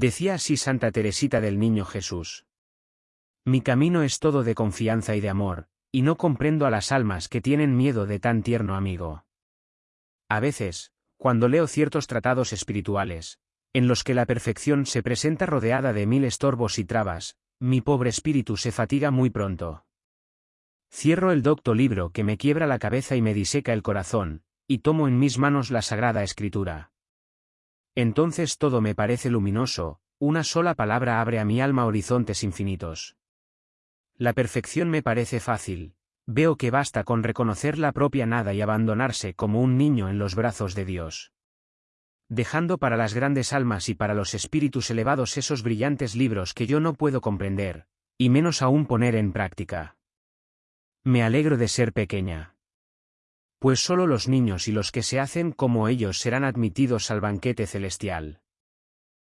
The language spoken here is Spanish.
Decía así Santa Teresita del Niño Jesús. Mi camino es todo de confianza y de amor, y no comprendo a las almas que tienen miedo de tan tierno amigo. A veces, cuando leo ciertos tratados espirituales, en los que la perfección se presenta rodeada de mil estorbos y trabas, mi pobre espíritu se fatiga muy pronto. Cierro el docto libro que me quiebra la cabeza y me diseca el corazón, y tomo en mis manos la sagrada escritura. Entonces todo me parece luminoso, una sola palabra abre a mi alma horizontes infinitos. La perfección me parece fácil, veo que basta con reconocer la propia nada y abandonarse como un niño en los brazos de Dios. Dejando para las grandes almas y para los espíritus elevados esos brillantes libros que yo no puedo comprender, y menos aún poner en práctica. Me alegro de ser pequeña. Pues solo los niños y los que se hacen como ellos serán admitidos al banquete celestial.